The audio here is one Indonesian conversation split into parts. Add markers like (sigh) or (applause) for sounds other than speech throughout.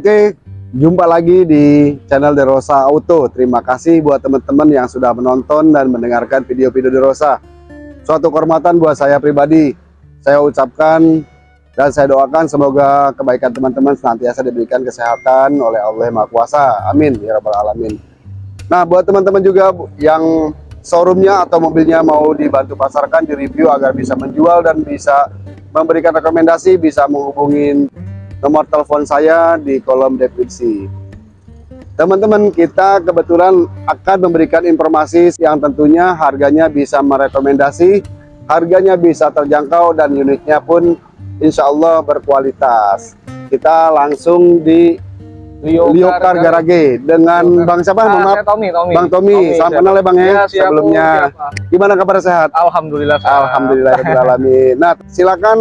Oke, jumpa lagi di channel Derosa Auto. Terima kasih buat teman-teman yang sudah menonton dan mendengarkan video-video Derosa. Suatu kehormatan buat saya pribadi. Saya ucapkan dan saya doakan semoga kebaikan teman-teman senantiasa diberikan kesehatan oleh Allah Maha Kuasa. Amin ya rabbal alamin. Nah, buat teman-teman juga yang showroomnya atau mobilnya mau dibantu pasarkan, di review agar bisa menjual dan bisa memberikan rekomendasi, bisa menghubungin nomor telepon saya di kolom deskripsi. Teman-teman, kita kebetulan akan memberikan informasi yang tentunya harganya bisa merekomendasi, harganya bisa terjangkau dan unitnya pun insya Allah berkualitas. Kita langsung di Liokar, Liokar Garage dengan Liokar. Bang siapa? Ah, maaf. saya Tommy, Tommy. Bang Tommy, salam siap. kenal ya Bang ya, siap, sebelumnya. Bu, siap, Pak. Gimana kabar sehat? Alhamdulillah. sehat. Alhamdulillah alamin. Nah, silakan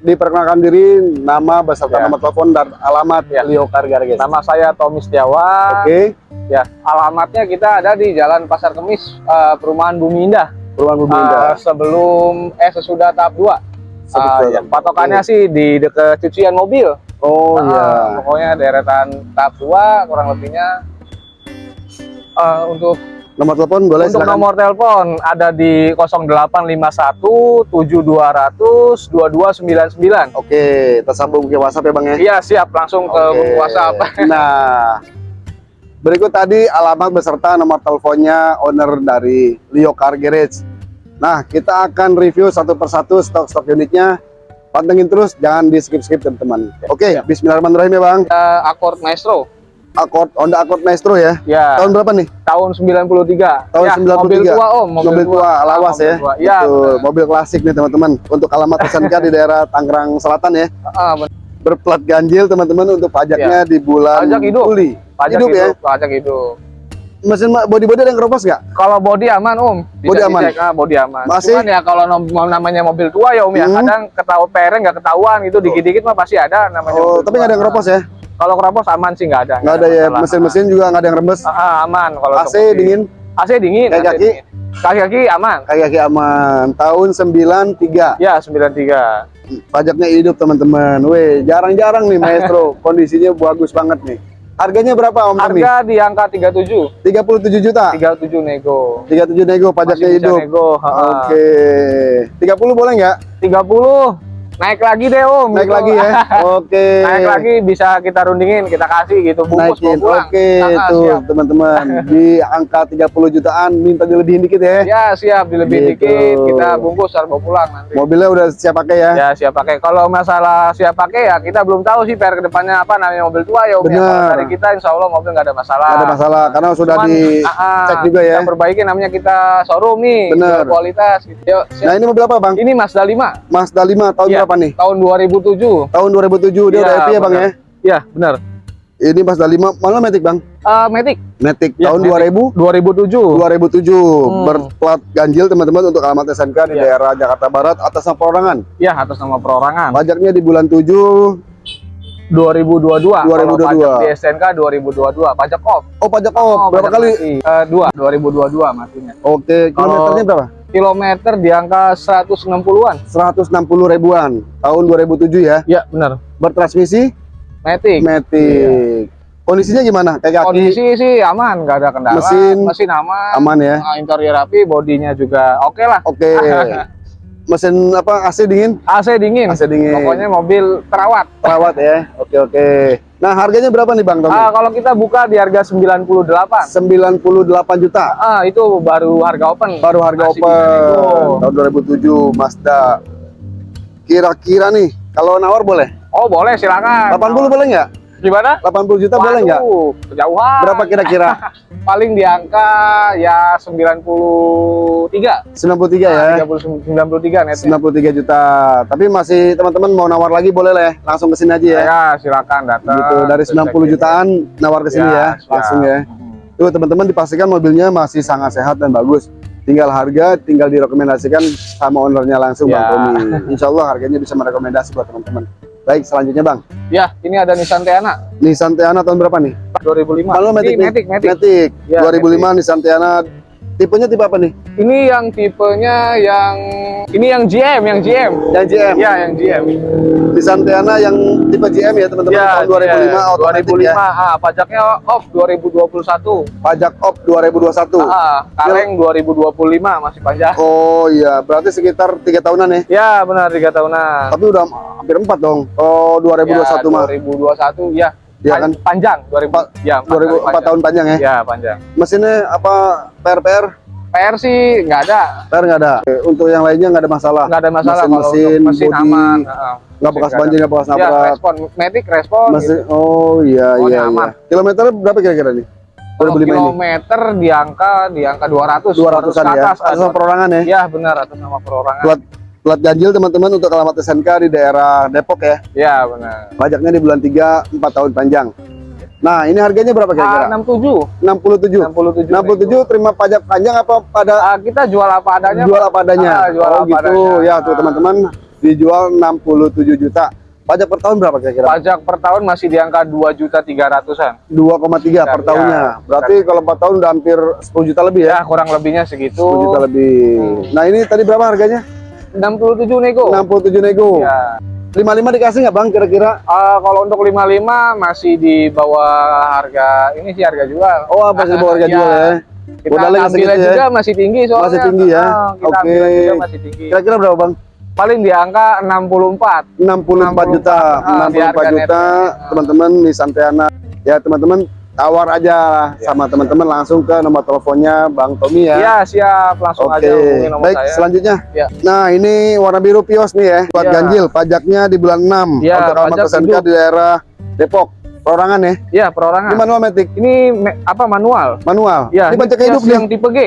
diperkenalkan diri, nama beserta Ya. nomor telepon dan alamat Ya. Liokar Garage. Nama saya Tommy Setiawan. Oke, Ya, alamatnya kita ada di Jalan Pasar Kemis, eh, Perumahan Bumi Indah. Perumahan Bumi Eh, Indah. sebelum eh sesudah tahap 2. Sebetul. ya, patokannya sih di dekat cucian mobil. Oh iya. Pokoknya deretan tahap 2 kurang lebihnya. Eh, untuk Nomor telepon boleh untuk silakan. nomor telepon ada di 0851 7200 2299. Oke, tersambung ke WhatsApp ya Bang ya. Iya, siap langsung ke Oke. WhatsApp. (laughs) Nah, berikut tadi alamat beserta nomor teleponnya owner dari Leo Car Garage. Nah, kita akan review satu persatu stok-stok unitnya. Pantengin terus, jangan di skip-skip teman-teman. Oke, Ya. Bismillahirrahmanirrahim ya Bang. Eh, Accord Maestro. Accord Honda Accord Maestro ya. Ya. Tahun berapa nih? tahun 93. Tahun ya, 93. Mobil tua Om, Mobil, tua, lawas mobil ya. tua. Betul, benar. mobil klasik nih teman-teman. Untuk alamat SMK di daerah Tangerang Selatan ya. Ah, benar. Berplat ganjil teman-teman untuk pajaknya di bulan Pajak hidup. Juli. Pajak hidup hidup, ya. pajak hidup. Mesin body-body ada yang keropos nggak? Kalau body aman Om, Body aman? dicek, ah, body aman. Masih? Cuman ya kalau namanya mobil tua ya Om ya, Hmm. kadang ketahuan pereng nggak ketahuan gitu, dikit-dikit mah pasti ada namanya. Oh, mobil tapi tua. nggak ada yang keropos ya? Kalau keropos aman sih nggak ada. Nggak ada ya. masalah. Mesin-mesin juga nggak ada yang rembes. Ah, ah, aman kalau AC dingin, AC dingin. Kaki-kaki? AC dingin. Kaki-kaki aman. kaki-kaki aman. Tahun 93. Ya 93. Pajaknya hidup teman-teman. Weh, jarang-jarang nih Maestro. (laughs) Kondisinya bagus banget nih. Harganya berapa Om Tommy? Harga di angka 37. 37 juta. 37 nego. 37 nego pajaknya hidup. nego. Oke. 30 boleh nggak? 30 naik lagi deh om Naik gitu. lagi ya. (laughs) Oke. naik lagi bisa kita rundingin kita kasih gitu bungkus Naikin. Oke, Ah, ah, tuh siap. teman-teman. (laughs) Di angka 30 jutaan minta dilebihin dikit ya. ya siap dilebih Gitu. dikit kita bungkus harus pulang nanti Mobilnya udah siap pakai ya. ya siap pakai kalau masalah siap pakai ya kita belum tahu sih per ke depannya apa namanya mobil tua ya om ya. Dari kita insya Allah mobil nggak ada masalah ada masalah karena sudah Cuman, dicek ah, ah, juga ya. kita perbaiki namanya kita showroom nih jual kualitas gitu Yuk, siap. Nah, ini mobil apa, Bang? ini Mazda 5 Mazda 5 tahun Iya. berapa nih? tahun 2007 Tahun 2007 dia Iya, udah happy ya, Bang ya? ya benar Ini Mazda 5 mana Matic, Bang? Eh, Matic Matic Ya, tahun Matic. 2000 2007 2007 Hmm. berplat ganjil teman-teman untuk alamat SMK di Iya. daerah Jakarta Barat atas nama perorangan. Ya, atas nama perorangan. Pajaknya di bulan 7 2022. 2022. Kalau pajak di STNK 2022. Pajak off. Oh, pajak off. berapa pajak kali? mati. Eh, dua, 2022 matinya. Oke, kilometernya berapa? Kilometer di angka 160-an. 160 ribuan tahun 2007 ya. Ya, benar. Bertransmisi Matic. Matic. Kondisinya gimana? Kayak kaki Kondisi sih aman, nggak ada kendala. Mesin mesin aman. aman ya. Interior rapi, bodinya juga oke lah. Oke. (laughs) Mesin apa AC dingin? AC dingin. AC dingin. Pokoknya mobil terawat. Perawat ya. Oke oke. Nah, harganya berapa nih Bang Tommy? Ah, kalau kita buka di harga 98. 98 juta. Ah, itu baru harga open. Baru harga Masih open tahun 2007 Mazda. Kira-kira nih, kalau nawar boleh? Oh, boleh silakan. 80 boleh nggak? Gimana? 80 juta boleh nggak? Waduh, Kejauhan. Berapa kira-kira? (laughs) Paling di angka ya 93. 93 ya. 30, 93 net. 93 juta. Tapi masih teman-teman mau nawar lagi boleh lah ya. Langsung ke sini aja ya. Ya, silakan datang. Gitu dari Terus 90 check-in. jutaan nawar ke sini Ya, ya, langsung ya. Mhm. Tuh teman-teman dipastikan mobilnya masih sangat sehat dan bagus. Tinggal harga, tinggal direkomendasikan sama ownernya langsung Bang Ya. Tommy. Insya Allah harganya bisa merekomendasi buat teman-teman. Baik, selanjutnya Bang. Ya, ini ada Nissan Teana Nissan Teana tahun berapa nih? 2005. Kalau Ini Matic, nih? Matic, Matic. Matic. Ya, 2005 Nissan Teana Tipenya tipe apa nih? Ini yang tipenya yang ini yang GM, yang GM. Yang GM. Ya, yang GM. Nissan Teana yang tipe GM ya teman-teman Ya, tahun 2005 GM. otomatis 2005, ya. ah, pajaknya off 2021. Pajak op 2021. Ah, kaleng 2025 masih panjang. Oh iya, berarti sekitar tiga tahunan ya. Ya, benar tiga tahunan. Tapi udah hampir empat dong. Oh 2021 ya, mah. 2021 ya. Ya kan? Panjang 2000 Pa- ya, 2000 empat kali empat panjang. tahun panjang ya. Ya, panjang. Mesinnya apa PR PR? PR sih nggak ada. PR nggak ada. Oke, Untuk yang lainnya nggak ada masalah. Nggak ada masalah Mesin, mesin, mesin bodi, aman. Nggak bekas banjir, nggak bekas Ya, nabrak. respon, Matic respon Mesin, gitu. oh iya Pokoknya iya, iya. Kilometer berapa kira-kira nih? Kalau 2005 ini. kilometer di angka di angka 200 200-an ke ya. atas, Atas ada. perorangan ya. Ya, benar atas nama perorangan. Plat plat ganjil teman-teman untuk alamat SNK di daerah Depok ya. Ya, benar. Pajaknya di bulan 3 4 tahun panjang. Nah, ini harganya berapa kira-kira? A67. 67. 67. 67 terima pajak panjang apa pada Ah, kita jual apa adanya. jual apa adanya? Ah, jual oh apa gitu. adanya. Ya tuh Ah. teman-teman dijual 67 juta. Pajak per tahun berapa kira-kira? Pajak per tahun masih di angka 2 juta 300-an. 2,3 per Ya, tahunnya. Berarti kalau 4 tahun udah hampir 10 juta lebih ya? Ya, kurang lebihnya segitu. 10 juta lebih. Hmm. Nah, ini tadi berapa harganya? 67 nego. 67 nego. Ya. 55 dikasih nggak Bang kira-kira? Ah, kalau untuk 55 masih di bawah harga ini sih harga jual. Oh, apa sih bawa harga Iya. jual ya? Kita Modalnya ambilnya segitu ya? juga masih tinggi soalnya. Masih tinggi ya? Ah, kita Oke. ambilnya juga masih tinggi. Kira-kira berapa Bang? Paling di angka 64. 64 juta, Ah, di 64 harga juta teman-teman Nissan Teana. Ya teman-teman tawar aja Ya. sama teman-teman langsung ke nomor teleponnya Bang Tommy ya. Iya, siap. Langsung Oke, aja hubungi nomor baik saya. selanjutnya. Ya. Nah ini warna biru Pios nih ya, buat Ya. ganjil, pajaknya di bulan 6 Ya, untuk alamat pajak SNK di daerah Depok, perorangan ya. Iya, perorangan. Ini manual matic, Ini me- apa manual? manual. Ya, ini pajak hidup nih. yang tipe G.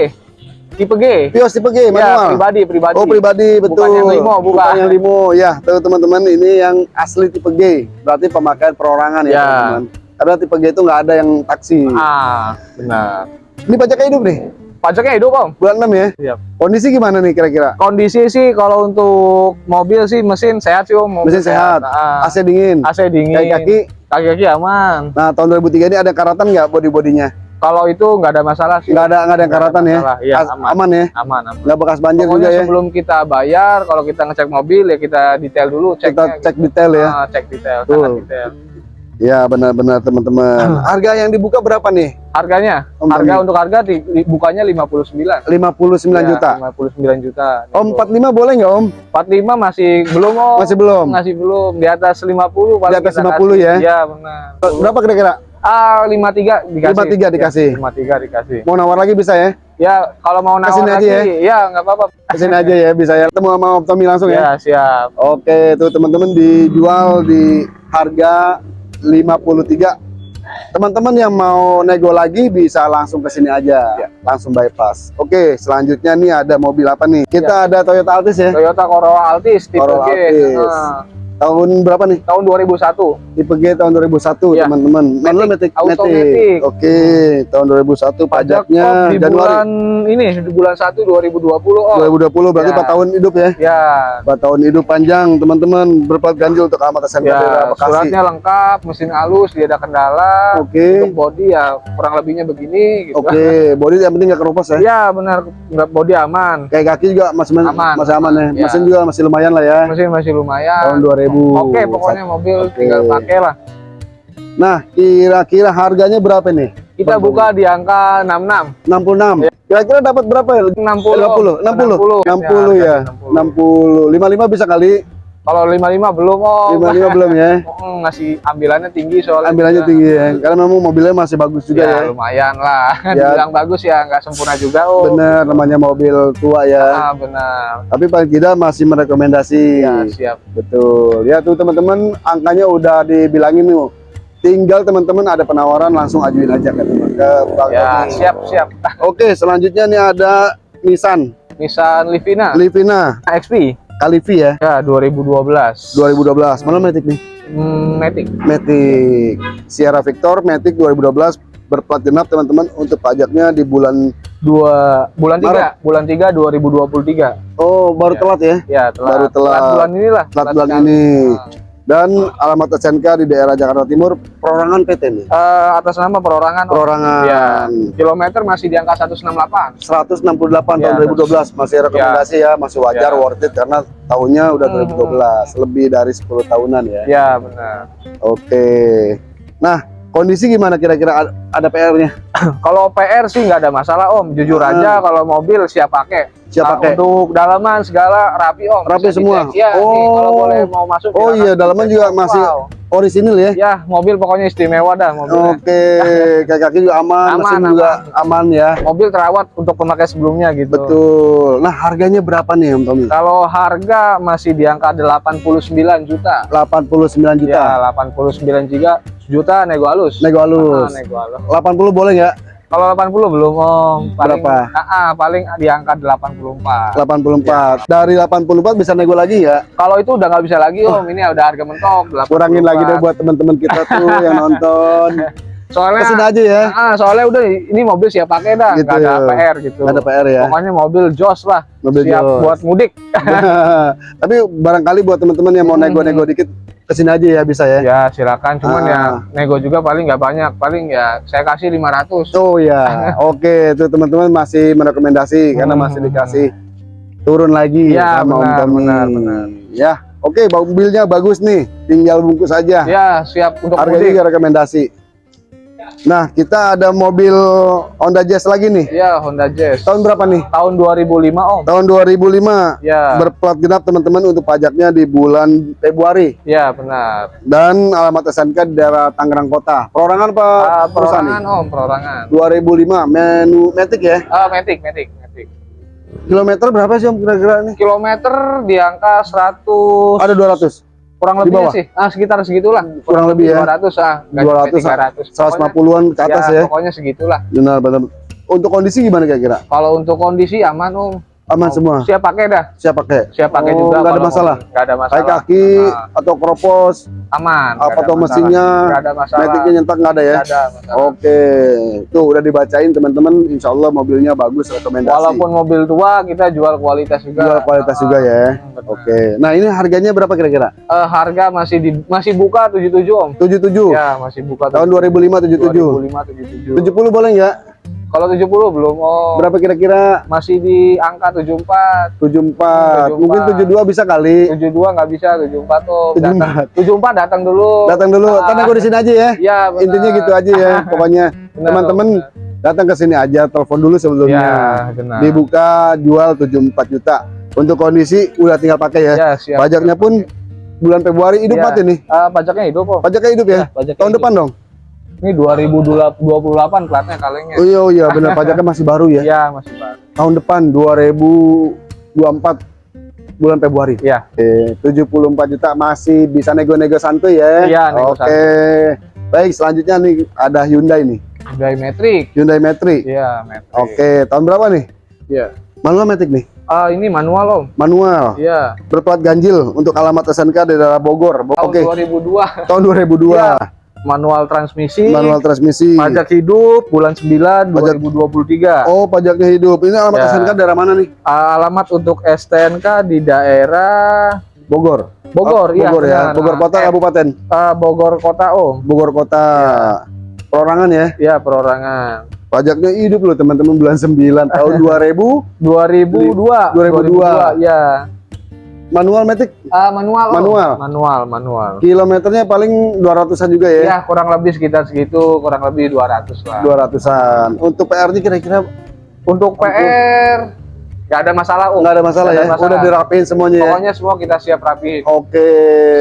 Tipe G. Pios tipe G, Ya, manual. pribadi, pribadi. Oh pribadi betul. Bukan yang limo, bukan. yang limo. Ya, tuh teman-teman ini yang asli tipe G. Berarti pemakaian perorangan ya, Ya. teman-teman. Karena tipe G itu nggak ada yang taksi. Ah, benar. Ini pajaknya hidup nih, Pajaknya hidup, Om. bulan 6 ya. Siap. Kondisi gimana nih kira-kira? Kondisi sih kalau untuk mobil sih mesin sehat sih, Om. Mobil Mesin sehat, Ah, AC dingin, AC dingin. kaki-kaki. Kaki-kaki aman. Nah, tahun 2003 ini ada karatan nggak body-bodinya? Kalau itu nggak ada masalah sih. Nggak ada nggak ada yang ada karatan ya? Iya, aman. aman ya? Aman, aman. Nggak bekas banjir Pokoknya juga ya? sebelum kita bayar, kalau kita ngecek mobil ya kita detail dulu Kita ceknya. cek detail ya. Ah, cek detail, sangat detail. Ya benar-benar teman-teman. Harga yang dibuka berapa nih? Harganya, Om harga untuk harga di, di- bukanya 59. 59 Ya, juta. 59 juta. Om Nego. 45 boleh nggak Om? 45 masih belum, Om. Masih belum? Masih belum. Di atas 50 paling Di atas kita 50 kasih. ya? Iya, benar. Berapa kira-kira? Ah, 53 dikasih. 53 dikasih. Ya, 53 dikasih. Mau nawar lagi bisa ya? Ya, kalau mau nawar Ke sini aja lagi, ya nggak apa-apa. Ke sini aja ya bisa ya. Ketemu sama Om Tommy langsung ya. Ya, siap. Oke, tuh teman-teman dijual di harga 53. Teman-teman yang mau nego lagi bisa langsung ke sini aja, Ya. langsung bypass. Oke, selanjutnya nih ada mobil apa nih? Kita ada Toyota Altis ya. Toyota Corolla Altis tipe Corolla G. Altis. Nah, Tahun berapa nih? tahun 2001. Tipe G tahun 2001, Ya. teman-teman. Manual Matic, automatic. Oke, tahun 2001 Pajak pajaknya off di Januari bulan ini di bulan 1 2020 oh. 2020 berarti Ya. 4 tahun hidup ya. Ya. 4 tahun hidup panjang, teman-teman. Berplat ganjil untuk alamat SMK Ya, Bekasi. suratnya lengkap, mesin halus, tidak ada kendala. Oke. Untuk body ya kurang lebihnya begini gitu. Oke, body yang penting nggak keropos ya. Ya, benar body aman. Kayak kaki juga masih Aman, masih aman ya. Ya. Mesin juga masih lumayan lah ya. Mesin masih lumayan. Tahun 2000. Oke, pokoknya mobil Oke. tinggal pakai lah. Nah, kira-kira harganya berapa nih? Kita buka di angka 66. 66. Kira-kira dapat berapa ya? 60. 60, 60, 60 ya. 60. 55 bisa kali. Kalau 55 belum oh. 55 belum ya. (laughs) Ngasih ambilannya tinggi soalnya. Ambilannya juga. tinggi ya. Karena memang mobilnya masih bagus juga ya, ya. lumayan lah. (laughs) Ya. Dibilang bagus ya, nggak sempurna juga oh. Bener, namanya mobil tua ya. Ah, benar. Tapi paling tidak masih merekomendasi. Ya, siap. Betul. Ya tuh teman-teman, angkanya udah dibilangin nih. Tinggal teman-teman ada penawaran langsung ajuin aja ke teman ke Bang Ya, siap, siap. Oke, selanjutnya nih ada Nissan Nissan Livina Livina XP. Kalivi ya, Ya, 2012. 2012. Mana Matic nih? Hmm, Matic. Matic Sierra Victor Matic 2012 berplat genap teman-teman untuk pajaknya di bulan Dua bulan Maret. 3, bulan 3 2023. oh baru Ya. telat ya Ya, telat. Baru telat. bulan inilah. telat bulan sekali. ini Ah. Dan alamat SNK di daerah Jakarta Timur, perorangan PT nih. Eh, atas nama perorangan. Perorangan Ya, kilometer masih di angka 168. 168 tahun Ya, 2012 masih rekomendasi ya, masih wajar Ya. worth it karena tahunnya udah Hmm. 2012, lebih dari 10 tahunan ya. Ya, benar. Oke. Nah, kondisi gimana kira-kira Ada- ada PR-nya? Kalau PR sih nggak ada masalah Om. Jujur Hmm. aja kalau mobil siap pakai. Siap Nah, pakai? Untuk dalaman segala rapi Om. Rapi semua? Ya, nih, Oh. kalau boleh mau masuk. Oh iya, dalaman juga masih Wow. Orisinil ya? Ya, mobil pokoknya istimewa dah mobilnya. Oke, (laughs) kaki-kaki juga aman, Aman, mesin juga aman ya. Mobil terawat untuk pemakai sebelumnya gitu. Betul. Nah, harganya berapa nih Om Tommy? Kalau harga masih di angka 89 juta. 89 juta. Ya, 89 juta juta nego halus. Nego halus. Ah, nego halus. 80 boleh nggak? Kalau 80 belum Om. Paling, Berapa? Ah, ah, paling di angka 84. 84. Dari 84 bisa nego lagi ya? Kalau itu udah nggak bisa lagi Om. Ini udah harga mentok. 84. Kurangin lagi deh buat teman-teman kita tuh (laughs) yang nonton. Soalnya Ke sini aja ya. Ah, soalnya udah ini mobil siap pakai dah, Gitu. nggak ada PR gitu. Nggak ada PR ya. Pokoknya mobil jos lah, Mobil siap Jos. buat mudik. (laughs) Tapi barangkali buat teman-teman yang mau Hmm. nego-nego dikit ke sini aja ya bisa ya. Ya silakan, cuman Ah. ya nego juga paling nggak banyak, paling ya saya kasih 500. Oh ya, (laughs) oke itu teman-teman masih merekomendasi karena Hmm. masih dikasih turun lagi Ya, sama Om benar, Tommy. benar, benar. Ya, oke mobilnya bagus nih, tinggal bungkus aja. Ya siap untuk mudik. juga rekomendasi. Nah, kita ada mobil Honda Jazz lagi nih. Ya Honda Jazz. Tahun berapa nih? Tahun 2005 Om. Tahun 2005. Ya, Berplat genap teman-teman untuk pajaknya di bulan Februari ya benar. dan alamat SNK di daerah Tangerang Kota. Perorangan apa Ah, perusahaan nih? perorangan Om, perorangan. 2005 menu Matic ya. Ah, Matic, Matic, Matic. Kilometer berapa sih Om kira-kira nih? Kilometer di angka 100 Ada 200. Kurang lebih bawah? sih. Ah, sekitar segitulah. Kurang lebih ya? 200 ah, nggak 200 sampai 300. 150-an ke atas ya. Pokoknya segitulah. Benar benar. Untuk kondisi gimana kira-kira? Kalau untuk kondisi aman Om. Aman Oh, semua. Siap pakai dah. Siap pakai. Siap pakai Oh, juga. nggak ada masalah? mobil. Nggak ada masalah. Kayak kaki Ah, atau kropos, aman. apa masalah. mesinnya, ada masalah. metiknya nyentak nggak ada ya? Nggak ada masalah. Oke, tuh udah dibacain teman-teman. Insya Allah mobilnya bagus rekomendasi. Walaupun mobil tua kita jual kualitas juga. Jual kualitas juga ya. Hmm, benar. Oke, nah ini harganya berapa kira-kira? Eh, harga masih di masih buka 77 Om. 77. Ya, masih buka Tahun 2005 77. 2005 77. 70 boleh nggak? Kalau 70 belum Om. Berapa kira-kira? Masih di angka 74. 74. 74. Mungkin 72 bisa kali. 72 nggak bisa, 74 tuh. 74. Datang, 74 datang dulu. Datang dulu. Ah. Karena gue di sini aja ya. Iya. Intinya gitu aja ya. (laughs) Pokoknya teman-teman datang ke sini aja, telepon dulu sebelumnya. Ya, benar. Dibuka jual 74 juta. Untuk kondisi udah tinggal pakai ya. Ya, siap. Pajaknya pun bulan Februari hidup Ya. mati nih. Ah, pajaknya hidup kok. Pajaknya hidup ya. Ya, pajaknya Tahun hidup. depan dong. Ini 2028 platnya kalengnya. Oh iya oh iya benar pajaknya masih baru ya. Iya, masih baru. Tahun depan 2024 bulan Februari. Iya. Oke, 74 juta masih bisa nego-nego santuy ya. Iya, nego Oke. Baik, selanjutnya nih ada Hyundai nih. Hyundai Matrix. Hyundai Matrix. Iya, Matrix. Oke, tahun berapa nih? Iya. Manual Matic nih. Ah, ini manual, Om. Manual. Iya. Berplat ganjil untuk alamat SNK di daerah Bogor. Bo- Tahun Oke, 2002. tahun 2002. Iya. Manual transmisi. Manual transmisi. Pajak hidup bulan 9 Pajak- 2023. Oh, pajaknya hidup. Ini alamat Ya. SNK daerah mana nih? Alamat untuk STNK di daerah Bogor. Bogor, Oh, iya. Bogor ya. benar. Bogor Kota, Eh, Kabupaten. eh, Bogor Kota, Om. Bogor Kota. Perorangan ya. Ya, perorangan. Pajaknya hidup loh teman-teman bulan 9 tahun 2000 2002. 2002. Ya. Manual Matic Ah, manual. Manual. Manual, manual. kilometernya paling 200-an juga ya. Ya, kurang lebih sekitar segitu, kurang lebih 200 lah. 200-an. Untuk PR-nya kira-kira Untuk PR nggak ada masalah, Om. nggak ada masalah ya. ada masalah. Udah dirapiin semuanya ya. Pokoknya semua kita siap rapihin. Oke.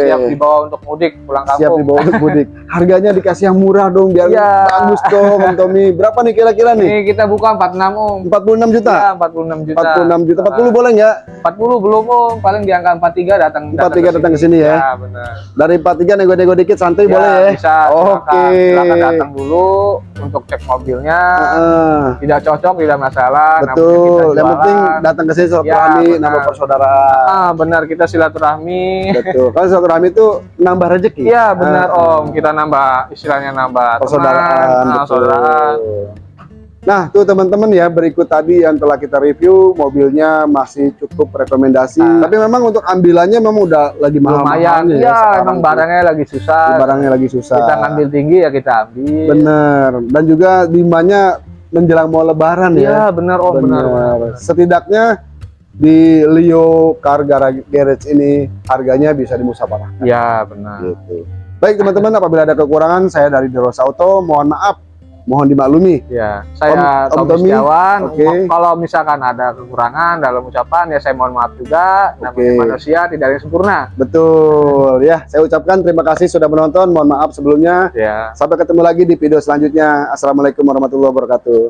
Siap dibawa untuk mudik pulang kampung. Siap dibawa untuk mudik. (laughs) Harganya dikasih yang murah dong biar Iya. bagus dong, Om Tommy. Berapa nih kira-kira nih? Ini kita buka 46 Om. 46 juta. Ya, 46 juta. 46 juta. 40 boleh nggak? 40 belum Om. Paling di angka 43 datang 43 datang ke sini ya. Ya, benar. Dari 43 nego-nego dikit santai Ya, boleh ya. Bisa. Oke. Silakan, silakan datang dulu untuk cek mobilnya. Heeh. Tidak cocok, tidak masalah. Betul. Yang penting datang ke sini Ya, silaturahmi, benar. nambah persaudaraan. Ah, benar kita silaturahmi. Betul. Kan silaturahmi itu nambah rezeki. Iya benar Ah. Om, kita nambah istilahnya nambah Persaudaraan, teman, ah, persaudaraan. Nah, tuh teman-teman ya, berikut tadi yang telah kita review, mobilnya masih cukup rekomendasi. Nah. Tapi memang untuk ambilannya memang udah lagi mahal lumayan mahalnya iya tuh. barangnya lagi susah barangnya lagi susah. kita ngambil tinggi ya kita ambil Bener. Dan juga demandnya menjelang mau lebaran iya ya. benar oh benar benar. Setidaknya di Leo Car Gara- Garage ini harganya bisa dimusawarahkan. iya benar Gitu. Baik teman-teman, apabila ada kekurangan, saya dari Derosa Auto, mohon maaf, mohon dimaklumi. ya saya Om- Om Tommy Setiawan oke. Mo- kalau misalkan ada kekurangan dalam ucapan ya saya mohon maaf juga namanya Oke. manusia tidak ada yang sempurna Betul ya, saya ucapkan terima kasih sudah menonton. Mohon maaf sebelumnya. ya Sampai ketemu lagi di video selanjutnya. Assalamualaikum warahmatullahi wabarakatuh.